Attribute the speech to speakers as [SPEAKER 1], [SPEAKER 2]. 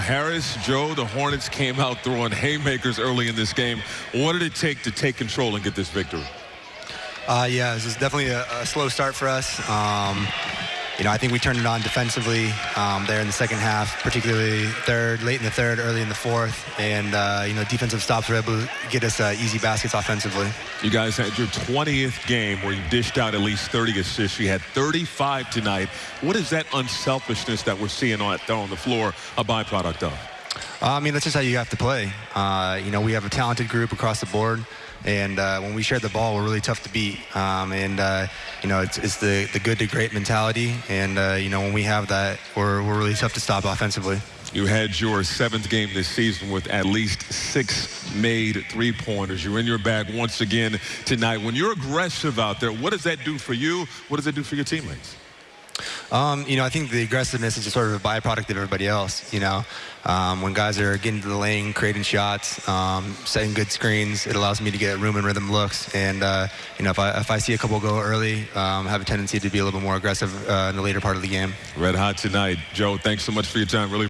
[SPEAKER 1] Harris, Joe, the Hornets came out throwing haymakers early in this game. What did it take to take control and get this victory?
[SPEAKER 2] Uh, yeah, this is definitely a, a, slow start for us. Um, you know, I think we turned it on defensively um, there in the second half, particularly third, late in the third, early in the fourth, and uh, you know, defensive stops were able to get us uh, easy baskets offensively.
[SPEAKER 1] You guys had your 20th game where you dished out at least 30 assists. You had 35 tonight. What is that unselfishness that we're seeing on, on the floor a byproduct of?
[SPEAKER 2] Uh, I mean, that's just how you have to play. Uh, you know, we have a talented group across the board. And uh, when we share the ball, we're really tough to beat. Um, and uh, you know, it's, it's, the, the good to great mentality. And uh, you know, when we have that, we're, we're really tough to stop offensively.
[SPEAKER 1] You had your seventh game this season with at least six made three-pointers. You're in your bag once again tonight. When you're aggressive out there, what does that do for you? What does it do for your teammates?
[SPEAKER 2] Um, you know, I think the aggressiveness is just sort of a byproduct of everybody else. You know, um, when guys are getting to the lane, creating shots, um, setting good screens, it allows me to get room and rhythm looks. And uh, you know, if I if I see a couple go early, um, I have a tendency to be a little bit more aggressive uh, in the later part of the game.
[SPEAKER 1] Red hot tonight, Joe. Thanks so much for your time. Really.